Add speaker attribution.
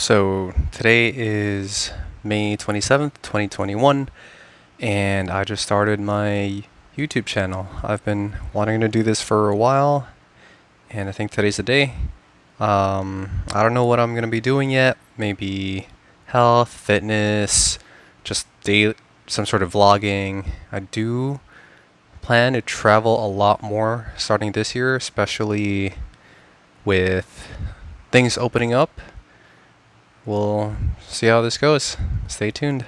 Speaker 1: So today is May 27th, 2021, and I just started my YouTube channel. I've been wanting to do this for a while, and I think today's the day. Um, I don't know what I'm going to be doing yet. Maybe health, fitness, just daily, some sort of vlogging. I do plan to travel a lot more starting this year, especially with things opening up we'll see how this goes. Stay tuned.